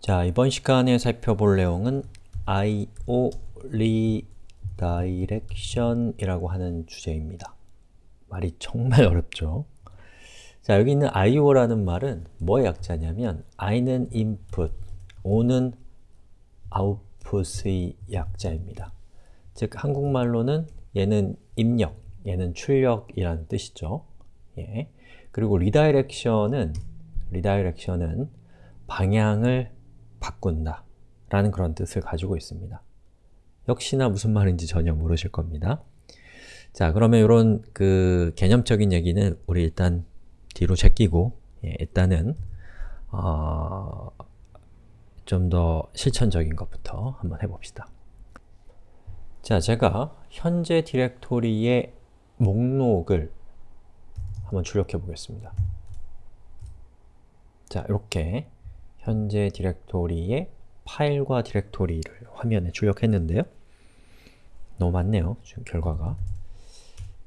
자, 이번 시간에 살펴볼 내용은 IO Redirection이라고 하는 주제입니다. 말이 정말 어렵죠? 자, 여기 있는 IO라는 말은 뭐의 약자냐면 I는 input, O는 output의 약자입니다. 즉, 한국말로는 얘는 입력, 얘는 출력이라는 뜻이죠. 예. 그리고 redirection은 redirection은 방향을 바꾼다 라는 그런 뜻을 가지고 있습니다. 역시나 무슨 말인지 전혀 모르실 겁니다. 자, 그러면 이런 그 개념적인 얘기는 우리 일단 뒤로 제끼고 예, 일단은 어, 좀 더 실천적인 것부터 한번 해봅시다. 자, 제가 현재 디렉토리의 목록을 한번 출력해 보겠습니다. 자, 이렇게 현재 디렉토리의 파일과 디렉토리를 화면에 출력했는데요. 너무 많네요, 지금 결과가.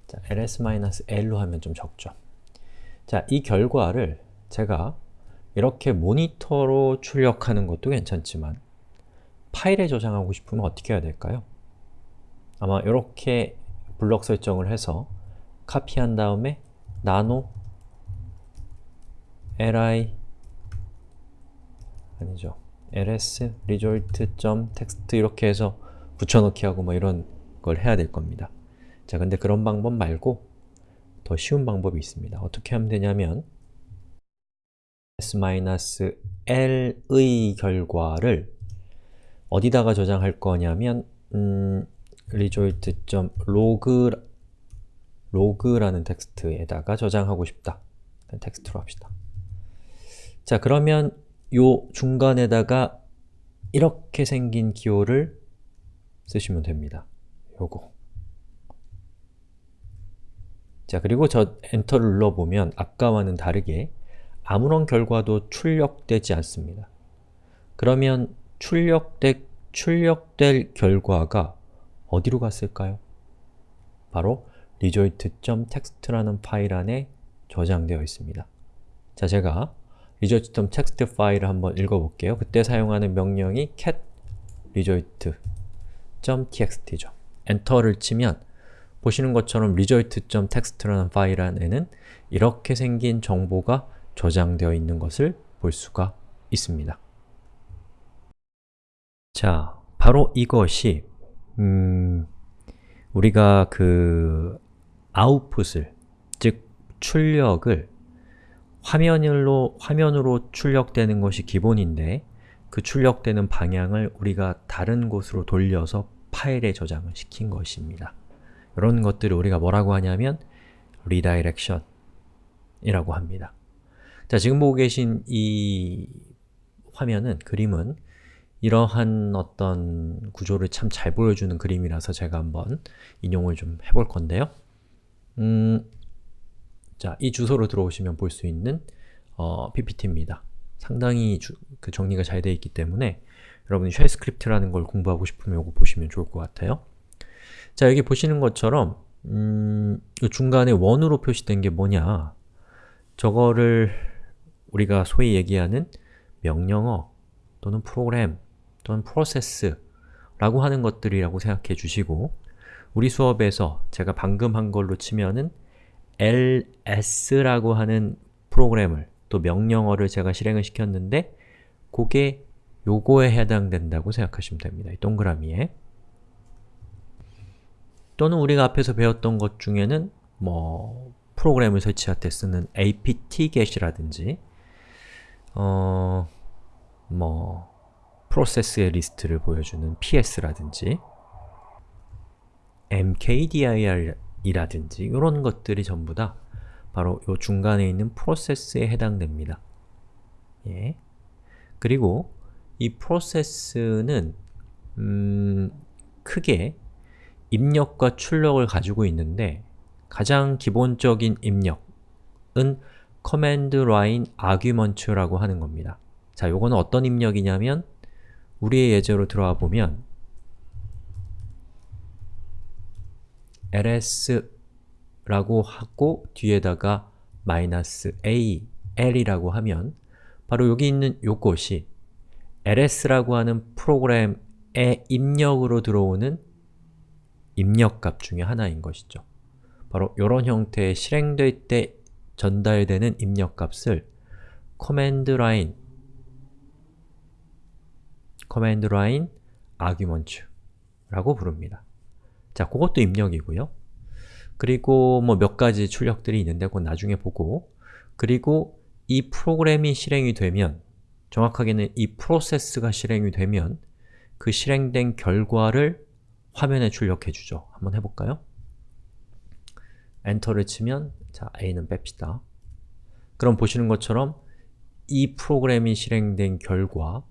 자, ls-l로 하면 좀 적죠. 자, 이 결과를 제가 이렇게 모니터로 출력하는 것도 괜찮지만 파일에 저장하고 싶으면 어떻게 해야 될까요? 아마 이렇게 블럭 설정을 해서 카피한 다음에 nano li 아니죠. ls result.text 이렇게 해서 붙여넣기 하고 뭐 이런 걸 해야 될 겁니다. 자, 근데 그런 방법 말고 더 쉬운 방법이 있습니다. 어떻게 하면 되냐면 s-l의 결과를 어디다가 저장할 거냐면 음, result.log라는 텍스트에다가 저장하고 싶다. 텍스트로 합시다. 자, 그러면 요 중간에다가 이렇게 생긴 기호를 쓰시면 됩니다. 요거. 자, 그리고 저 엔터를 눌러보면 아까와는 다르게 아무런 결과도 출력되지 않습니다. 그러면 출력되, 출력될 결과가 어디로 갔을까요? 바로 result.txt라는 파일 안에 저장되어 있습니다. 자, 제가 result.txt 파일을 한번 읽어볼게요. 그때 사용하는 명령이 cat result.txt죠. 엔터를 치면 보시는 것처럼 result.txt라는 파일 안에는 이렇게 생긴 정보가 저장되어 있는 것을 볼 수가 있습니다. 자, 바로 이것이 음, 우리가 그 아웃풋을, 즉 출력을 화면으로, 화면으로 출력되는 것이 기본인데 그 출력되는 방향을 우리가 다른 곳으로 돌려서 파일에 저장을 시킨 것입니다. 이런 것들을 우리가 뭐라고 하냐면 redirection 이라고 합니다. 자, 지금 보고 계신 이 화면은, 그림은 이러한 어떤 구조를 참 잘 보여주는 그림이라서 제가 한번 인용을 좀 해볼 건데요. 음, 자, 이 주소로 들어오시면 볼 수 있는 어, PPT입니다. 상당히 주, 그 정리가 잘 되어 있기 때문에 여러분이 shell script라는 걸 공부하고 싶으면 이거 보시면 좋을 것 같아요. 자, 여기 보시는 것처럼 음, 중간에 원으로 표시된 게 뭐냐 저거를 우리가 소위 얘기하는 명령어 또는 프로그램 또는 프로세스 라고 하는 것들이라고 생각해 주시고 우리 수업에서 제가 방금 한 걸로 치면은 ls라고 하는 프로그램을 또 명령어를 제가 실행을 시켰는데 그게 요거에 해당된다고 생각하시면 됩니다. 이 동그라미에 또는 우리가 앞에서 배웠던 것 중에는 뭐 프로그램을 설치할 때 쓰는 apt-get이라든지 어... 뭐 프로세스의 리스트를 보여주는 ps라든지 mkdir 이라든지 이런 것들이 전부 다 바로 이 중간에 있는 프로세스에 해당됩니다. 예. 그리고 이 프로세스는 음, 크게 입력과 출력을 가지고 있는데 가장 기본적인 입력은 command line argument라고 하는 겁니다. 자, 요거는 어떤 입력이냐면 우리의 예제로 들어와 보면 ls라고 하고 뒤에다가 마이너스 -a, l이라고 하면 바로 여기 있는 요것이 ls라고 하는 프로그램의 입력으로 들어오는 입력값 중에 하나인 것이죠. 바로 이런 형태의 실행될 때 전달되는 입력값을 command line command line argument 라고 부릅니다. 자, 그것도 입력이고요. 그리고 뭐 몇 가지 출력들이 있는데 그건 나중에 보고 그리고 이 프로그램이 실행이 되면 정확하게는 이 프로세스가 실행이 되면 그 실행된 결과를 화면에 출력해 주죠. 한번 해볼까요? 엔터를 치면 자, A는 뺍시다. 그럼 보시는 것처럼 이 프로그램이 실행된 결과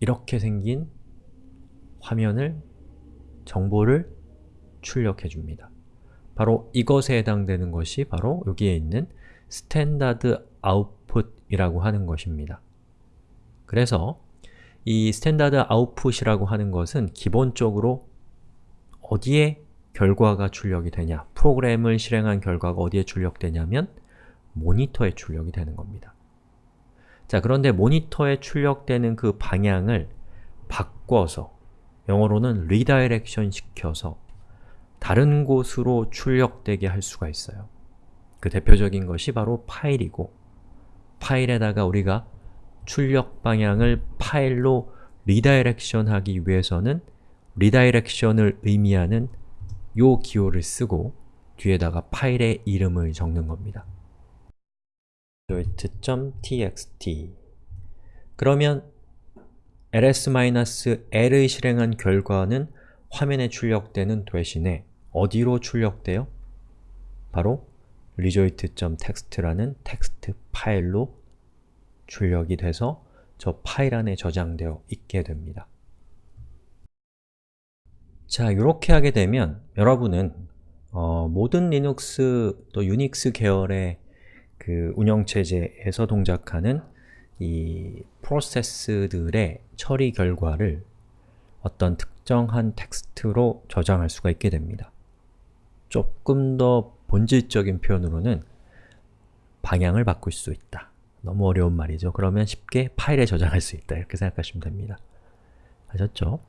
이렇게 생긴 화면을 정보를 출력해 줍니다. 바로 이것에 해당되는 것이 바로 여기에 있는 standard output이라고 하는 것입니다. 그래서 이 standard output이라고 하는 것은 기본적으로 어디에 결과가 출력이 되냐 프로그램을 실행한 결과가 어디에 출력되냐면 모니터에 출력이 되는 겁니다. 자, 그런데 모니터에 출력되는 그 방향을 바꿔서 영어로는 redirection 시켜서 다른 곳으로 출력되게 할 수가 있어요. 그 대표적인 것이 바로 파일이고 파일에다가 우리가 출력 방향을 파일로 redirection 하기 위해서는 redirection을 의미하는 요 기호를 쓰고 뒤에다가 파일의 이름을 적는 겁니다. txt 그러면 ls-l을 실행한 결과는 화면에 출력되는 대신에 어디로 출력돼요? 바로 result.txt라는 텍스트 파일로 출력이 돼서 저 파일 안에 저장되어 있게 됩니다. 자, 이렇게 하게 되면 여러분은 어, 모든 리눅스 또 유닉스 계열의 그 운영체제에서 동작하는 이 프로세스들의 처리 결과를 어떤 특정한 텍스트로 저장할 수가 있게 됩니다. 조금 더 본질적인 표현으로는 방향을 바꿀 수 있다. 너무 어려운 말이죠. 그러면 쉽게 파일에 저장할 수 있다. 이렇게 생각하시면 됩니다. 아셨죠?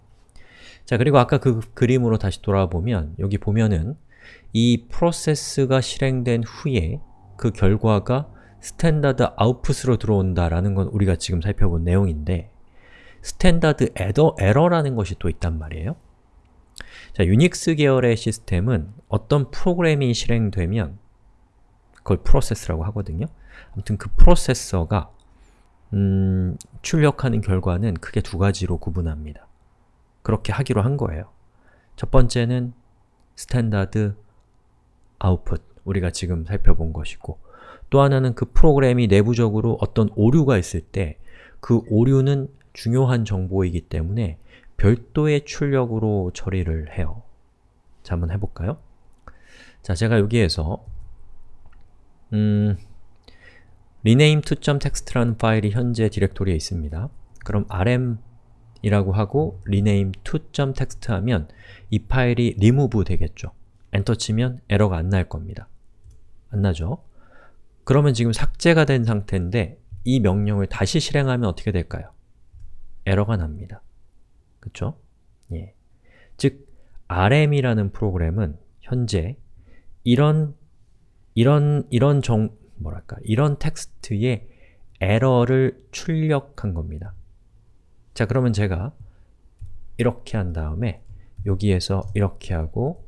자, 그리고 아까 그 그림으로 다시 돌아보면 여기 보면은 이 프로세스가 실행된 후에 그 결과가 standard output으로 들어온다라는 건 우리가 지금 살펴본 내용인데 standard error, 에러라는 것이 또 있단 말이에요. 자, 유닉스 계열의 시스템은 어떤 프로그램이 실행되면 그걸 프로세스라고 하거든요. 아무튼 그 프로세스가 음, 출력하는 결과는 크게 두 가지로 구분합니다. 그렇게 하기로 한 거예요. 첫 번째는 standard output, 우리가 지금 살펴본 것이고 또 하나는 그 프로그램이 내부적으로 어떤 오류가 있을 때 그 오류는 중요한 정보이기 때문에 별도의 출력으로 처리를 해요. 자, 한번 해볼까요? 자, 제가 여기에서 음, rename2.txt라는 파일이 현재 디렉토리에 있습니다. 그럼 rm 이라고 하고 rename to.txt 하면 이 파일이 remove 되겠죠. 엔터 치면 에러가 안 날 겁니다. 안 나죠? 그러면 지금 삭제가 된 상태인데 이 명령을 다시 실행하면 어떻게 될까요? 에러가 납니다. 그쵸? 예. 즉, rm이라는 프로그램은 현재 이런 이런 이런 정 뭐랄까 이런 텍스트의 에러를 출력한 겁니다. 자, 그러면 제가 이렇게 한 다음에 여기에서 이렇게 하고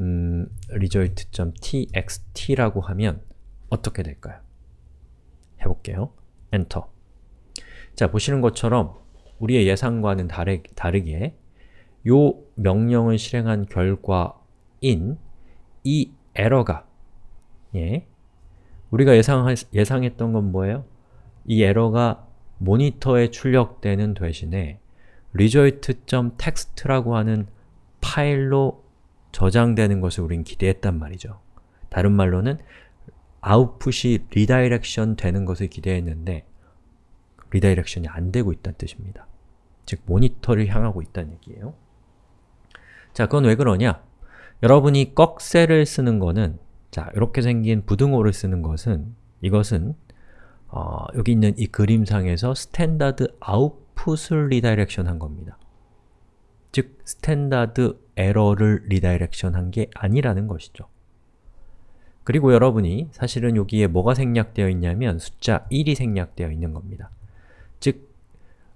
음, result.txt라고 하면 어떻게 될까요? 해볼게요. 엔터 자, 보시는 것처럼 우리의 예상과는 다르, 다르게 요 명령을 실행한 결과인 이 에러가 예, 우리가 예상 예상했던 건 뭐예요? 이 에러가 모니터에 출력되는 대신에 result.txt라고 하는 파일로 저장되는 것을 우린 기대했단 말이죠. 다른 말로는 output이 redirection 되는 것을 기대했는데 redirection이 안 되고 있다는 뜻입니다. 즉, 모니터를 향하고 있다는 얘기예요. 자, 그건 왜 그러냐? 여러분이 꺽쇠를 쓰는 거는 자, 이렇게 생긴 부등호를 쓰는 것은 이것은 어, 여기 있는 이 그림상에서 standard output output을 redirection 한 겁니다. 즉, standard error를 redirection 한 게 아니라는 것이죠. 그리고 여러분이 사실은 여기에 뭐가 생략되어 있냐면 숫자 1이 생략되어 있는 겁니다. 즉,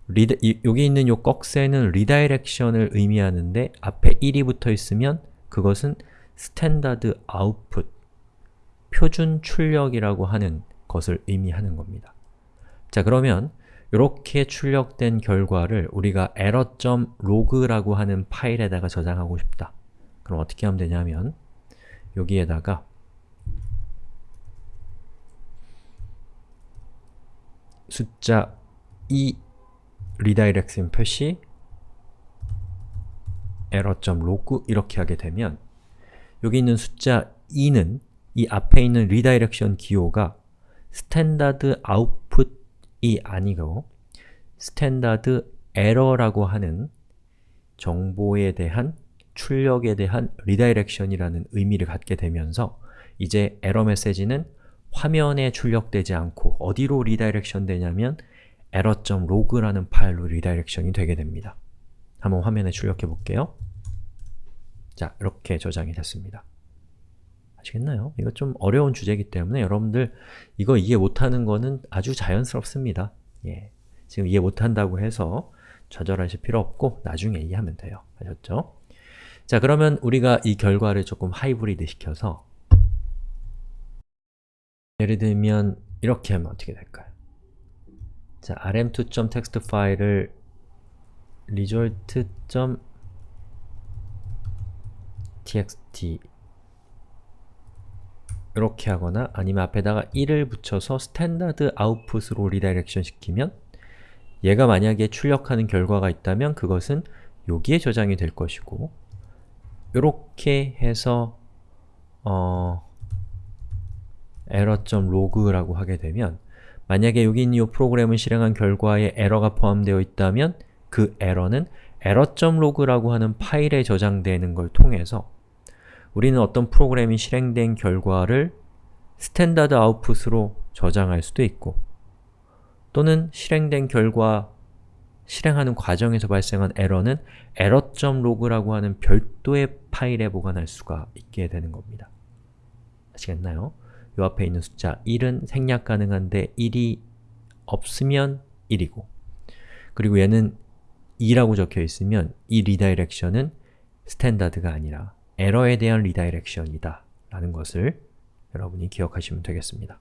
리드, 이, 여기 있는 요 꺽쇠는 redirection을 의미하는데 앞에 1이 붙어 있으면 그것은 standard output, 표준 출력이라고 하는 것을 의미하는 겁니다. 자 그러면 이렇게 출력된 결과를 우리가 error.log라고 하는 파일에다가 저장하고 싶다. 그럼 어떻게 하면 되냐면 여기에다가 숫자 2 redirection 표시 error.log 이렇게 하게 되면 여기 있는 숫자 2는 이 앞에 있는 redirection 기호가 standard output이 아니고 standard error라고 하는 정보에 대한 출력에 대한 redirection이라는 의미를 갖게 되면서 이제 에러 메시지는 화면에 출력되지 않고 어디로 redirection 되냐면 error.log라는 파일로 redirection이 되게 됩니다. 한번 화면에 출력해 볼게요. 자, 이렇게 저장이 됐습니다. 아시겠나요? 이거 좀 어려운 주제이기 때문에 여러분들 이거 이해 못하는 거는 아주 자연스럽습니다. 예. 지금 이해 못한다고 해서 좌절하실 필요 없고 나중에 이해하면 돼요. 아셨죠? 자, 그러면 우리가 이 결과를 조금 하이브리드 시켜서 예를 들면 이렇게 하면 어떻게 될까요? 자, rm2.txt 파일을 result.txt 이렇게 하거나 아니면 앞에다가 1을 붙여서 standard output으로 redirection 시키면 얘가 만약에 출력하는 결과가 있다면 그것은 여기에 저장이 될 것이고 이렇게 해서 어, error.log라고 하게 되면 만약에 여기 있는 이 프로그램을 실행한 결과에 에러가 포함되어 있다면 그 에러는 error.log라고 하는 파일에 저장되는 걸 통해서 우리는 어떤 프로그램이 실행된 결과를 standard output으로 저장할 수도 있고 또는 실행된 결과 실행하는 과정에서 발생한 에러는 error.log라고 하는 별도의 파일에 보관할 수가 있게 되는 겁니다. 아시겠나요? 요 앞에 있는 숫자 1은 생략 가능한데 1이 없으면 1이고 그리고 얘는 2라고 적혀 있으면 이 redirection은 standard가 아니라 에러에 대한 redirection이다 라는 것을 여러분이 기억하시면 되겠습니다.